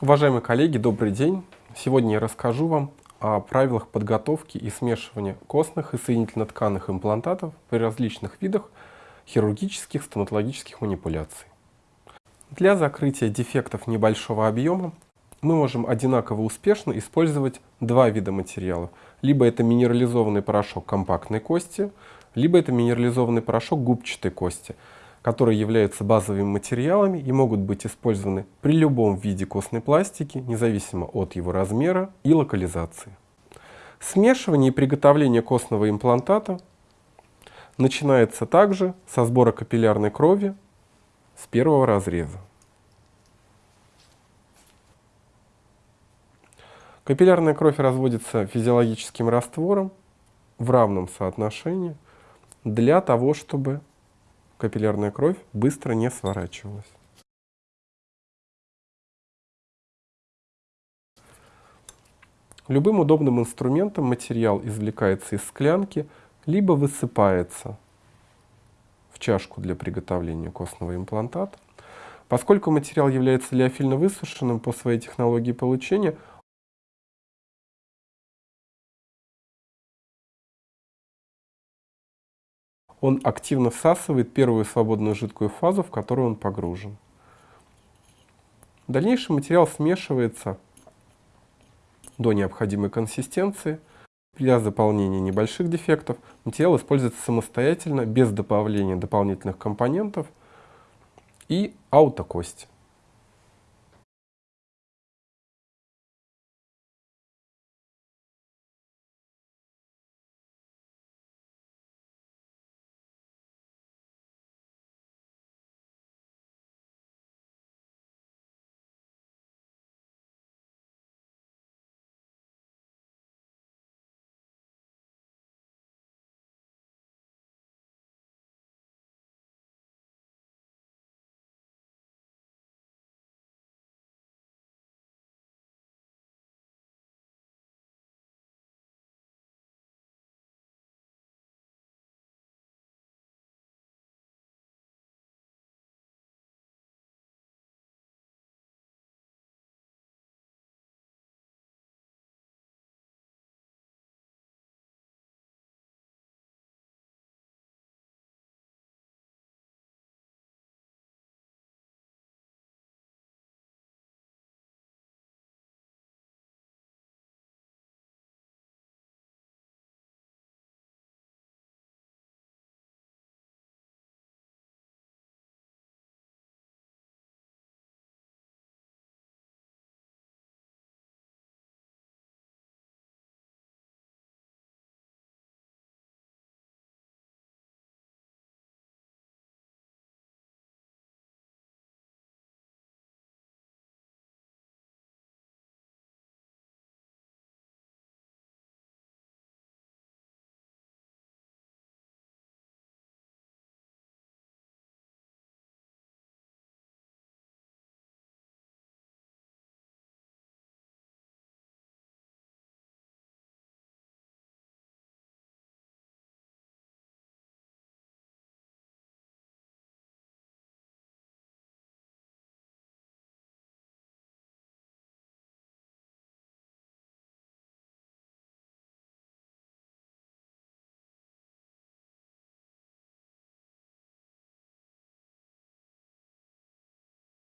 Уважаемые коллеги, добрый день! Сегодня я расскажу вам о правилах подготовки и смешивания костных и соединительно-тканных имплантатов при различных видах хирургических стоматологических манипуляций. Для закрытия дефектов небольшого объема мы можем одинаково успешно использовать два вида материалов. Либо это минерализованный порошок компактной кости, либо это минерализованный порошок губчатой кости – которые являются базовыми материалами и могут быть использованы при любом виде костной пластики, независимо от его размера и локализации. Смешивание и приготовление костного имплантата начинается также со сбора капиллярной крови с первого разреза. Капиллярная кровь разводится физиологическим раствором в равном соотношении для того, чтобы капиллярная кровь быстро не сворачивалась. Любым удобным инструментом материал извлекается из склянки, либо высыпается в чашку для приготовления костного имплантата. Поскольку материал является лиофильно высушенным по своей технологии получения, он активно всасывает первую свободную жидкую фазу, в которую он погружен. В дальнейшем материал смешивается до необходимой консистенции. Для заполнения небольших дефектов материал используется самостоятельно, без добавления дополнительных компонентов и аутокости.